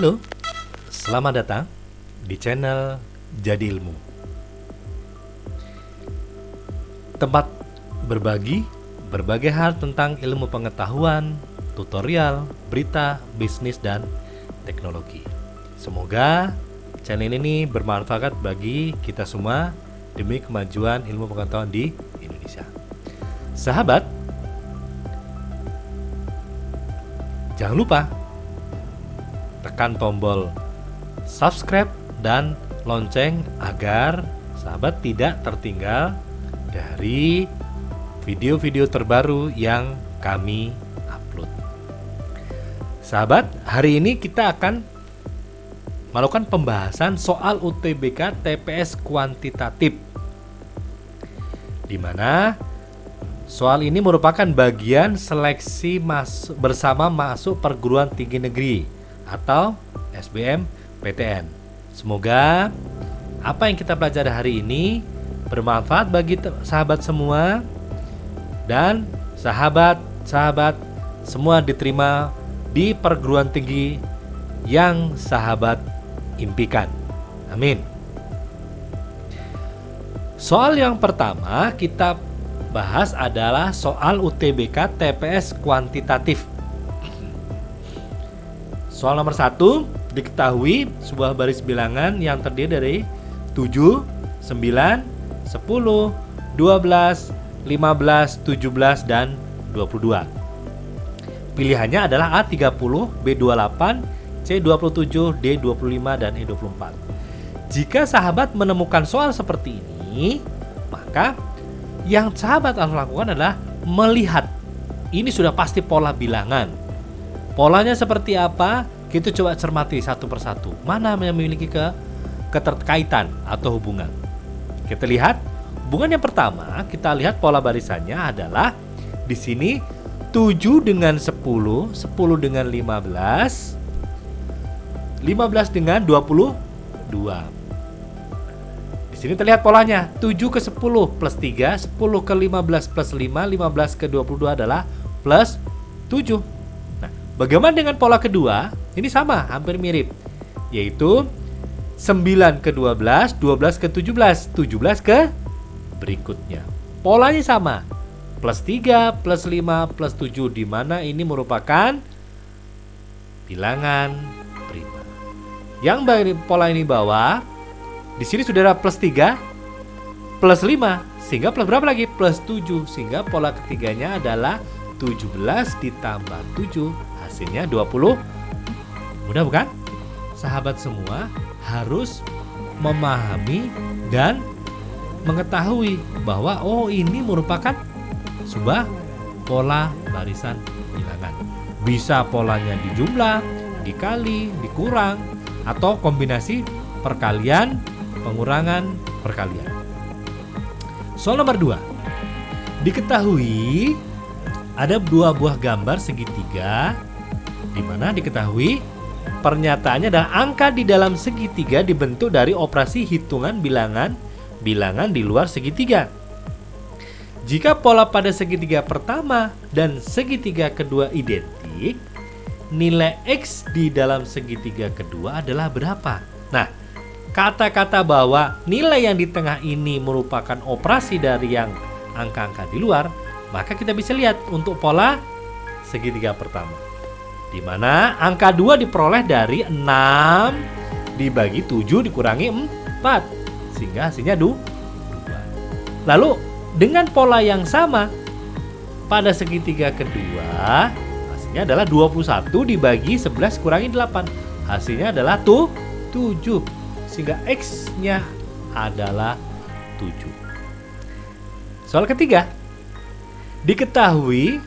Halo, selamat datang di channel Jadi Ilmu. Tempat berbagi berbagai hal tentang ilmu pengetahuan, tutorial, berita, bisnis, dan teknologi. Semoga channel ini bermanfaat bagi kita semua demi kemajuan ilmu pengetahuan di Indonesia. Sahabat, jangan lupa tekan tombol subscribe dan lonceng agar sahabat tidak tertinggal dari video-video terbaru yang kami upload. Sahabat, hari ini kita akan melakukan pembahasan soal UTBK TPS kuantitatif. Di mana soal ini merupakan bagian seleksi masuk bersama masuk perguruan tinggi negeri atau SBM PTN. Semoga apa yang kita pelajari hari ini bermanfaat bagi sahabat semua dan sahabat-sahabat semua diterima di perguruan tinggi yang sahabat impikan. Amin. Soal yang pertama kita bahas adalah soal UTBK TPS kuantitatif. Soal nomor satu diketahui sebuah baris bilangan yang terdiri dari 7, 9, 10, 12, 15, 17, dan 22. Pilihannya adalah A30, B28, C27, D25, dan E24. Jika sahabat menemukan soal seperti ini, maka yang sahabat harus lakukan adalah melihat. Ini sudah pasti pola bilangan Polanya seperti apa? Kita coba cermati satu persatu. Mana yang memiliki ke keterkaitan atau hubungan? Kita lihat hubungan yang pertama, kita lihat pola barisannya adalah di sini 7 dengan 10, 10 dengan 15, 15 dengan 22. Di sini terlihat polanya 7 ke 10 plus 3, 10 ke 15 plus 5, 15 ke 22 adalah plus 7. Bagaimana dengan pola kedua? Ini sama, hampir mirip. Yaitu 9 ke 12, 12 ke 17, 17 ke berikutnya. Polanya sama. Plus 3, plus 5, plus 7 di mana ini merupakan bilangan prima. Yang pola ini bawah, di sini sudah ada plus 3, plus 5, sehingga plus berapa lagi? Plus 7, sehingga pola ketiganya adalah 17 ditambah 7 hasilnya 20 mudah bukan? Sahabat semua harus memahami dan mengetahui bahwa oh ini merupakan sebuah pola barisan bilangan. Bisa polanya dijumlah, dikali, dikurang, atau kombinasi perkalian, pengurangan, perkalian. Soal nomor 2. Diketahui ada dua buah gambar segitiga di mana diketahui pernyataannya adalah angka di dalam segitiga dibentuk dari operasi hitungan bilangan bilangan di luar segitiga. Jika pola pada segitiga pertama dan segitiga kedua identik, nilai X di dalam segitiga kedua adalah berapa? Nah, kata-kata bahwa nilai yang di tengah ini merupakan operasi dari yang angka-angka di luar, maka kita bisa lihat untuk pola segitiga pertama di mana angka 2 diperoleh dari 6 dibagi 7 dikurangi 4 sehingga hasilnya 2. Lalu dengan pola yang sama pada segitiga kedua hasilnya adalah 21 dibagi 11 kurangi 8 hasilnya adalah tuh 7 sehingga X-nya adalah 7. Soal ketiga diketahui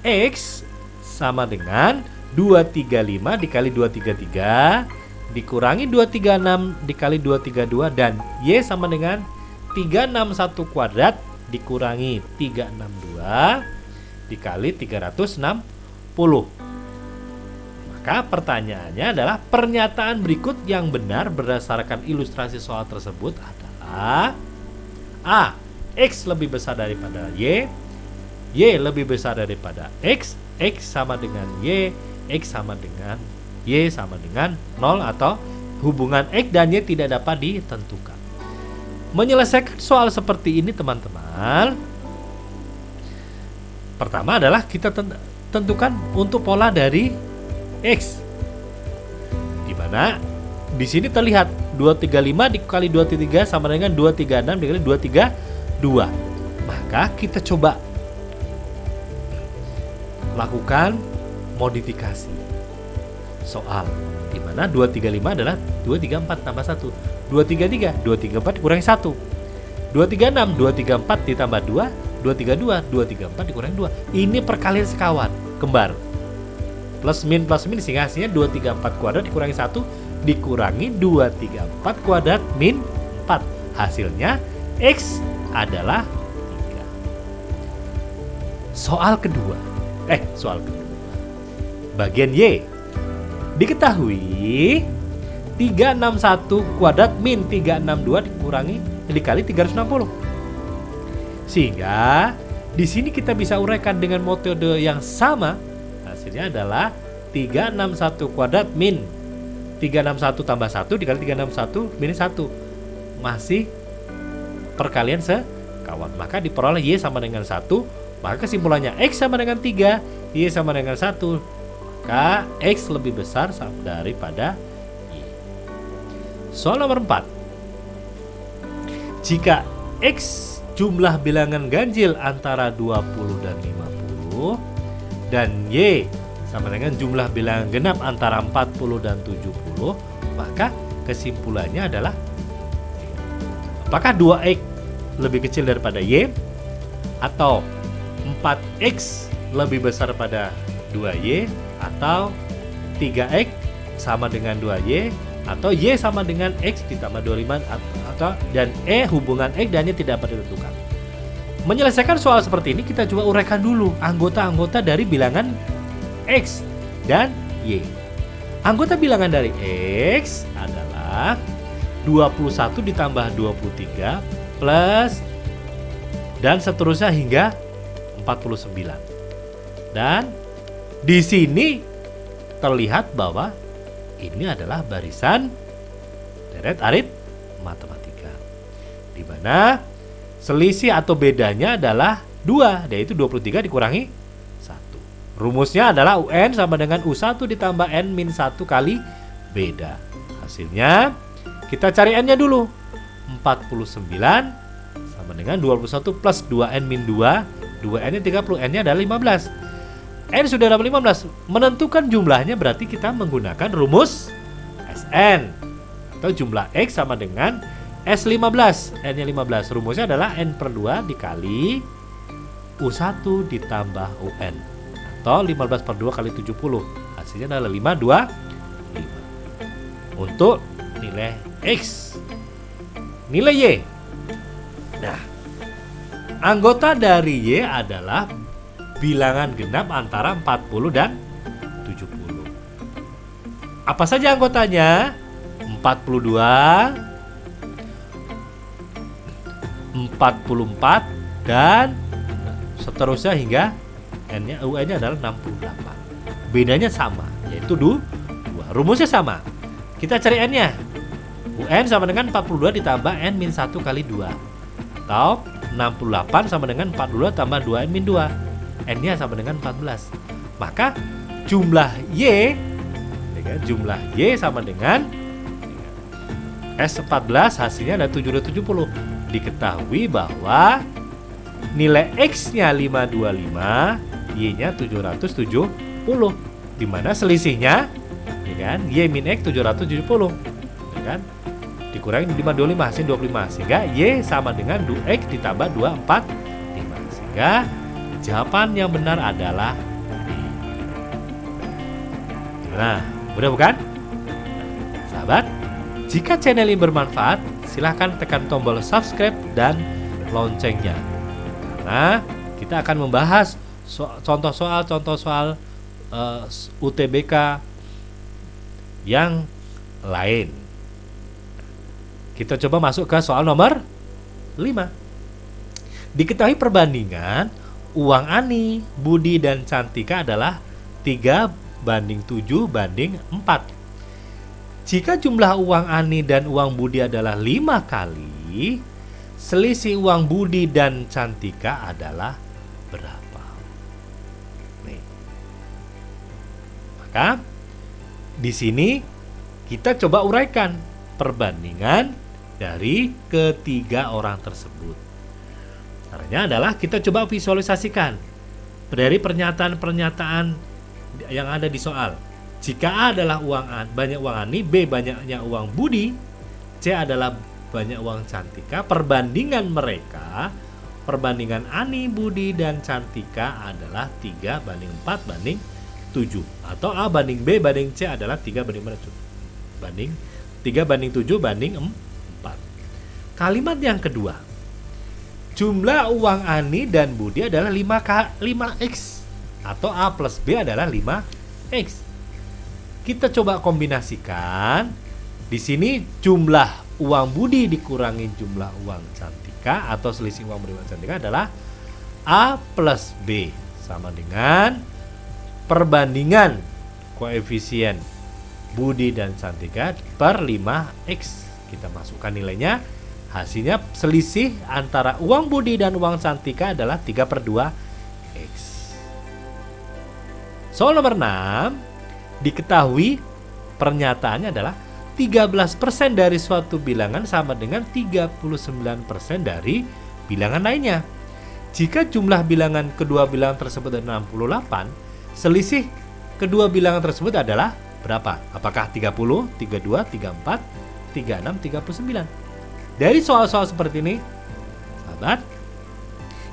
X sama dengan 235 dikali 233 dikurangi 236 dikali 232 dan Y sama dengan 361 kuadrat dikurangi 362 dikali 360 maka pertanyaannya adalah pernyataan berikut yang benar berdasarkan ilustrasi soal tersebut adalah A. X lebih besar daripada Y Y lebih besar daripada X X sama dengan Y X sama dengan Y sama dengan 0 atau hubungan X dan Y tidak dapat ditentukan. Menyelesaikan soal seperti ini teman-teman, pertama adalah kita tentukan untuk pola dari X. Di mana di sini terlihat 235 dikali 23 sama dengan 236 dikali 232. Maka kita coba lakukan modifikasi soal di mana 235 adalah 234 tambah 1 233 234 dikurangi 1 236 234 ditambah 2 232 234 dikurangi 2 ini perkalian sekawan kembar plus min plus min sehingga hasilnya 234 kuadrat dikurangi 1 dikurangi 234 kuadrat min 4 hasilnya X adalah 3 soal kedua eh soal kedua bagian Y Diketahui 361 kuadrat min 362 dikurangi dikali 360. Sehingga di sini kita bisa uraikan dengan metode yang sama. Hasilnya adalah 361 kuadrat min 361 tambah 1 dikali 361 minus 1. Masih perkalian sekawan. Maka diperoleh Y sama dengan 1. Maka kesimpulannya X sama dengan 3, Y sama dengan 1 maka X lebih besar daripada Y. Soal nomor 4. Jika X jumlah bilangan ganjil antara 20 dan 50 dan Y sama dengan jumlah bilangan genap antara 40 dan 70 maka kesimpulannya adalah apakah 2X lebih kecil daripada Y atau 4X lebih besar pada 2Y atau 3X sama dengan 2Y atau Y sama dengan X ditambah 25 atau dan E hubungan X dan Y tidak dapat ditentukan. Menyelesaikan soal seperti ini kita coba uraikan dulu anggota-anggota dari bilangan X dan Y. Anggota bilangan dari X adalah 21 ditambah 23 plus dan seterusnya hingga 49. Dan di sini terlihat bahwa ini adalah barisan deret arit matematika. Di mana selisih atau bedanya adalah 2, yaitu 23 dikurangi 1. Rumusnya adalah UN sama dengan U1 ditambah N min 1 kali beda. Hasilnya kita cari N-nya dulu. 49 sama dengan 21 plus 2N min 2. 2N-nya 30, N-nya adalah 15. N sudah dapat 15 Menentukan jumlahnya berarti kita menggunakan rumus Sn Atau jumlah X sama dengan S15 N nya 15 Rumusnya adalah N per 2 dikali U1 ditambah UN Atau 15 per 2 kali 70 Hasilnya adalah 5, 2, 5 Untuk nilai X. Nilai Y. Nah Anggota dari Y adalah bilangan genap antara 40 dan 70. Apa saja anggotanya? 42 44 dan seterusnya hingga N-nya UN-nya adalah 68. Bedanya sama, yaitu 2. Rumusnya sama. Kita cari N-nya. UN sama dengan 42 ditambah N min 1 kali 2 Atau 68 sama dengan 42 tambah 2 N min 2 N-nya sama dengan 14. Maka jumlah Y ya, jumlah Y sama dengan S14 hasilnya ada 770. Diketahui bahwa nilai X-nya 525, Y-nya 770. Di mana selisihnya ya kan? Y min X 770. Ya kan? Dikurangi 525 hasil 25 sehingga Y sama dengan 2X ditambah 245 sehingga Jawaban yang benar adalah B. Nah, mudah bukan? Sahabat, jika channel ini bermanfaat, silahkan tekan tombol subscribe dan loncengnya. Karena kita akan membahas so contoh soal contoh soal uh, eh, UTBK yang lain. Kita coba masuk ke soal nomor 5. Diketahui perbandingan uang Ani, Budi, dan Cantika adalah 3 banding 7 banding 4. Jika jumlah uang Ani dan uang Budi adalah 5 kali, selisih uang Budi dan Cantika adalah berapa? Nih. Maka di sini kita coba uraikan perbandingan dari ketiga orang tersebut. Caranya adalah kita coba visualisasikan dari pernyataan-pernyataan yang ada di soal. Jika A adalah uang A, banyak uang Ani, B banyaknya uang Budi, C adalah banyak uang Cantika, perbandingan mereka, perbandingan Ani, Budi, dan Cantika adalah 3 banding 4 banding 7. Atau A banding B banding C adalah 3 banding mana? Banding 3 banding 7 banding 4. Kalimat yang kedua, Jumlah uang Ani dan Budi adalah 5K, 5X atau A plus B adalah 5X. Kita coba kombinasikan. Di sini jumlah uang Budi dikurangi jumlah uang Cantika atau selisih uang Budi dan Cantika adalah A plus B sama dengan perbandingan koefisien Budi dan Cantika per 5X. Kita masukkan nilainya Hasilnya selisih antara uang Budi dan uang Santika adalah 3 per 2 X. Soal nomor 6, diketahui pernyataannya adalah 13% dari suatu bilangan sama dengan 39% dari bilangan lainnya. Jika jumlah bilangan kedua bilangan tersebut adalah 68, selisih kedua bilangan tersebut adalah berapa? Apakah 30, 32, 34, 36, 39? Dari soal-soal seperti ini, sahabat,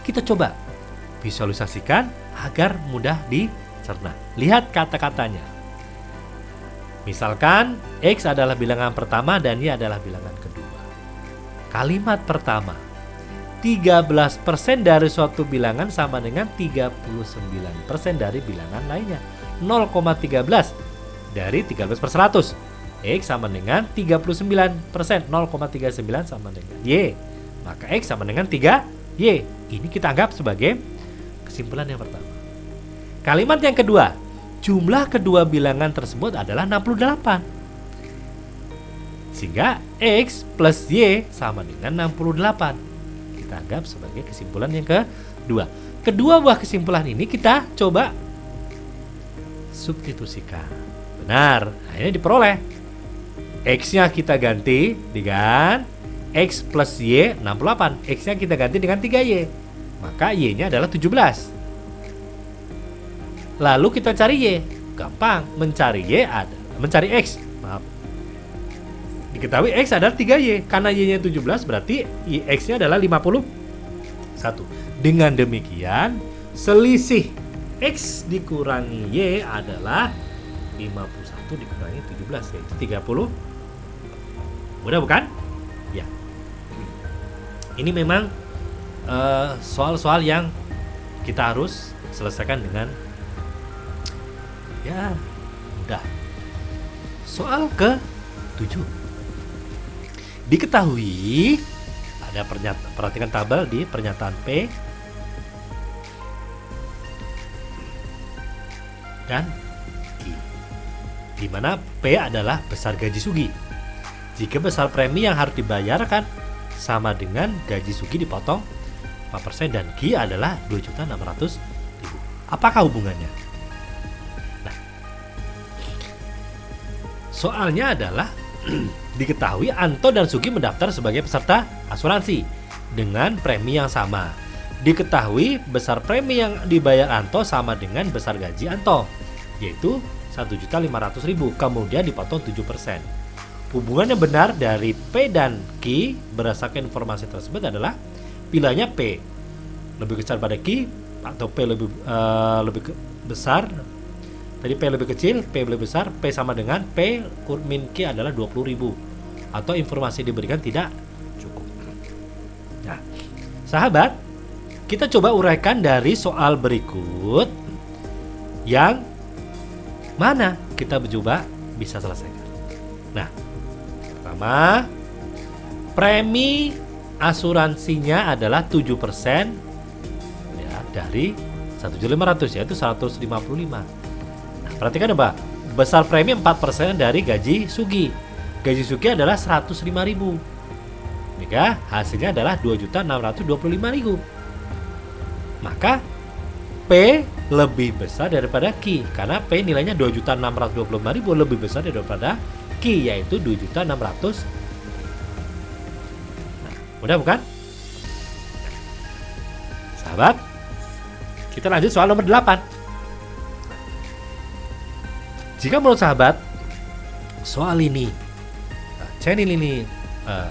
kita coba visualisasikan agar mudah dicerna. Lihat kata-katanya. Misalkan X adalah bilangan pertama dan Y adalah bilangan kedua. Kalimat pertama, 13% dari suatu bilangan sama dengan 39% dari bilangan lainnya. 0,13 dari 13 per 100 X sama dengan 39%, 0,39 sama dengan Y. Maka X sama dengan 3Y. Ini kita anggap sebagai kesimpulan yang pertama. Kalimat yang kedua, jumlah kedua bilangan tersebut adalah 68. Sehingga X plus Y sama dengan 68. Kita anggap sebagai kesimpulan yang kedua. Kedua buah kesimpulan ini kita coba substitusikan. Benar, akhirnya diperoleh X-nya kita ganti dengan X plus Y 68 X-nya kita ganti dengan 3Y Maka Y-nya adalah 17 Lalu kita cari Y. Gampang Mencari Y ada Mencari X. Maaf. Diketahui X adalah 3Y Karena Y-nya 17 berarti X-nya adalah 51 Dengan demikian Selisih X dikurangi Y adalah 51 dikurangi 17 yaitu 30 Mudah bukan? Ya. Ini memang eh, soal-soal uh, yang kita harus selesaikan dengan ya mudah. Soal ke 7. Diketahui ada pernyataan perhatikan tabel di pernyataan P dan. Di mana P adalah besar gaji Sugi jika besar premi yang harus dibayarkan sama dengan gaji Sugi dipotong 4% dan Ki adalah 2.600.000. Apakah hubungannya? Nah, soalnya adalah diketahui Anto dan Sugi mendaftar sebagai peserta asuransi dengan premi yang sama. Diketahui besar premi yang dibayar Anto sama dengan besar gaji Anto, yaitu 1.500.000 kemudian dipotong 7%. Hubungan yang benar dari P dan Q berdasarkan informasi tersebut adalah pilihannya P lebih besar pada Q atau P lebih uh, lebih besar tadi P lebih kecil, P lebih besar, P sama dengan P min Q adalah 20.000 atau informasi diberikan tidak cukup. Nah, sahabat, kita coba uraikan dari soal berikut yang mana kita coba bisa selesaikan. Nah, pertama, premi asuransinya adalah 7% ya dari 1.500 yaitu 155. Nah, Perhatikan apa? Besar premi 4% dari gaji Sugi. Gaji Sugi adalah 105.000. Maka hasilnya adalah 2.625.000. Maka P lebih besar daripada Q karena P nilainya 2.625.000 lebih besar daripada Q yaitu 2.600. Nah, mudah bukan? Sahabat, kita lanjut soal nomor 8. Jika menurut sahabat soal ini uh, channel ini uh,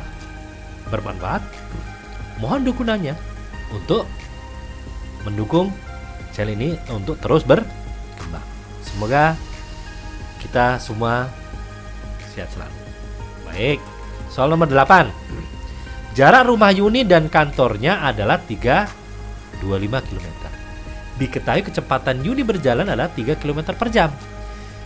bermanfaat, mohon dukungannya untuk mendukung channel ini untuk terus berkembang. Semoga kita semua sehat selalu. Baik, soal nomor 8. Jarak rumah Yuni dan kantornya adalah 325 km. Diketahui kecepatan Yuni berjalan adalah 3 km per jam.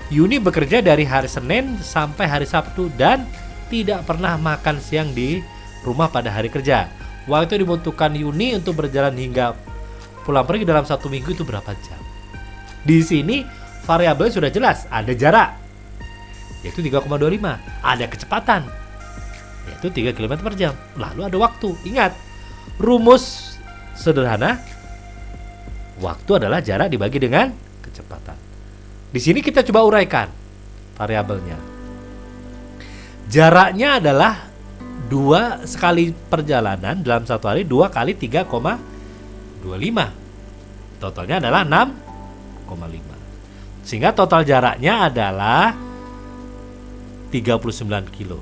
Yuni bekerja dari hari Senin sampai hari Sabtu dan tidak pernah makan siang di rumah pada hari kerja. Waktu dibutuhkan Yuni untuk berjalan hingga pulang pergi dalam satu minggu itu berapa jam. Di sini variabel sudah jelas, ada jarak yaitu 3,25, ada kecepatan yaitu 3 km per jam. Lalu ada waktu. Ingat, rumus sederhana waktu adalah jarak dibagi dengan kecepatan. Di sini kita coba uraikan variabelnya. Jaraknya adalah dua sekali perjalanan dalam satu hari dua kali 3,25 totalnya adalah 6,5 sehingga total jaraknya adalah 39 kilo.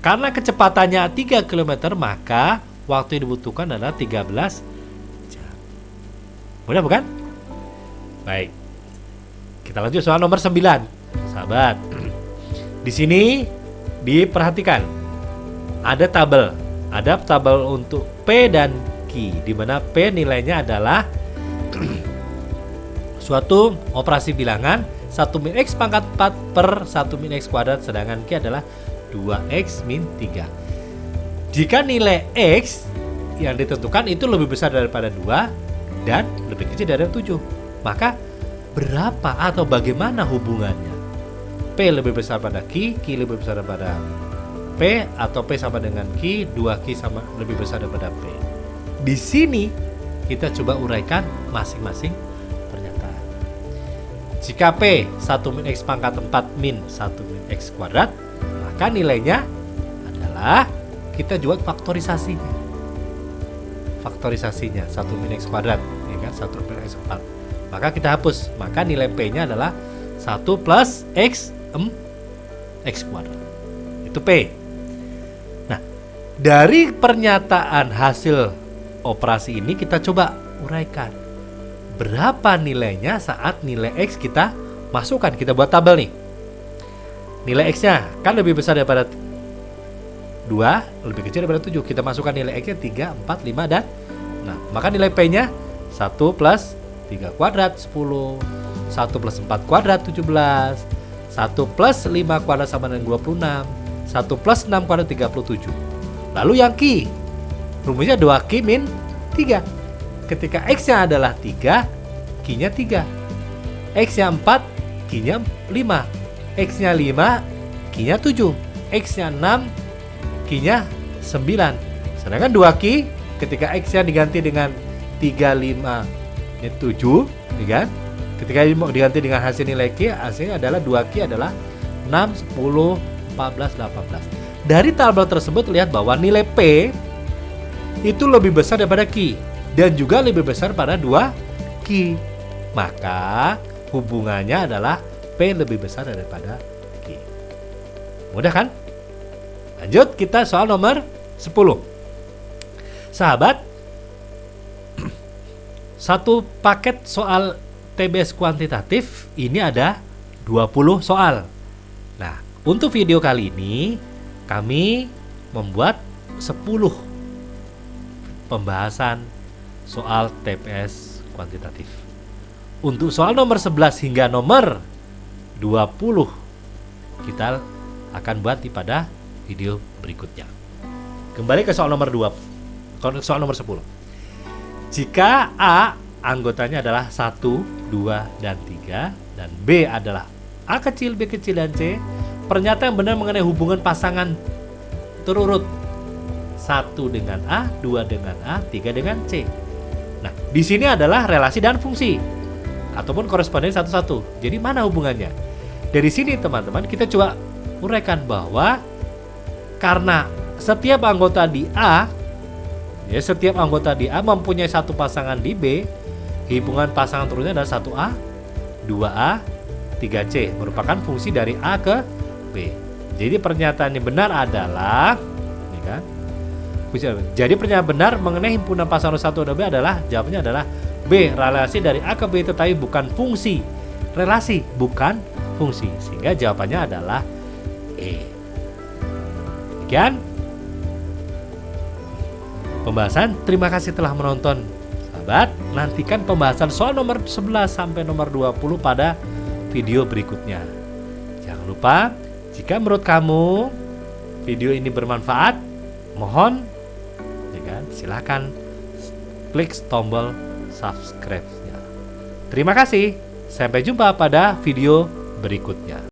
Karena kecepatannya 3 km maka waktu yang dibutuhkan adalah 13 jam. Mudah bukan? baik. Kita lanjut soal nomor 9 sahabat di sini diperhatikan. Ada tabel. Ada tabel untuk P dan Q di mana P nilainya adalah suatu operasi bilangan 1 min X pangkat 4 per 1 min X kuadrat sedangkan Q adalah 2X min 3 jika nilai X yang ditentukan itu lebih besar daripada 2 dan lebih kecil dari 7 maka berapa atau bagaimana hubungannya P lebih besar pada Q, Q lebih besar daripada P atau P sama dengan Q, 2Q sama lebih besar daripada P. Di sini kita coba uraikan masing-masing pernyataan. Jika P 1 min X pangkat 4 min 1 min X kuadrat, maka nilainya adalah kita jual faktorisasinya. Faktorisasinya 1 min X kuadrat, ya kan? 1 min X 4. Maka kita hapus, maka nilai P-nya adalah 1 plus X M X kuadrat. Itu P. Nah, dari pernyataan hasil operasi ini kita coba uraikan. Berapa nilainya saat nilai X kita masukkan? Kita buat tabel nih. Nilai X-nya kan lebih besar daripada 2, lebih kecil daripada 7. Kita masukkan nilai X-nya 3, 4, 5, dan Nah, maka nilai P-nya 1 plus 3 kuadrat 10 1 plus 4 kuadrat 17 1 plus 5 kuadrat sama dengan 26 1 plus 6 kuadrat 37 Lalu yang Q Rumusnya 2Q min 3 Ketika X nya adalah 3 Q nya 3 X nya 4 Q nya 5 X nya 5 Q nya 7 X nya 6 Q nya 9 Sedangkan 2Q ketika X nya diganti dengan 35 ini 7 ya kan? Ketika diganti dengan hasil nilai Q hasilnya adalah 2Q adalah 6, 10, 14, 18 dari tabel tersebut lihat bahwa nilai P itu lebih besar daripada Q dan juga lebih besar pada 2 Q. Maka hubungannya adalah P lebih besar daripada Q. Mudah kan? Lanjut kita soal nomor 10. Sahabat, satu paket soal TBS kuantitatif ini ada 20 soal. Nah, untuk video kali ini kami membuat 10 pembahasan soal TPS kuantitatif. Untuk soal nomor 11 hingga nomor 20 kita akan buat di pada video berikutnya. Kembali ke soal nomor 2. Soal nomor 10. Jika A anggotanya adalah 1, 2, dan 3 dan B adalah A kecil, B kecil, dan C pernyataan benar mengenai hubungan pasangan terurut 1 dengan A, 2 dengan A, 3 dengan C Nah, di sini adalah relasi dan fungsi ataupun koresponden satu-satu. Jadi mana hubungannya? Dari sini teman-teman kita coba uraikan bahwa karena setiap anggota di A ya setiap anggota di A mempunyai satu pasangan di B, hubungan pasangan terusnya adalah 1A, 2A, 3C merupakan fungsi dari A ke B. Jadi pernyataan yang benar adalah ini kan jadi pernyataan benar mengenai himpunan pasangan 1 dan B adalah jawabannya adalah B. Relasi dari A ke B tetapi bukan fungsi. Relasi bukan fungsi. Sehingga jawabannya adalah E. Demikian pembahasan. Terima kasih telah menonton. Sahabat, nantikan pembahasan soal nomor 11 sampai nomor 20 pada video berikutnya. Jangan lupa, jika menurut kamu video ini bermanfaat, mohon silahkan klik tombol subscribe-nya. Terima kasih, sampai jumpa pada video berikutnya.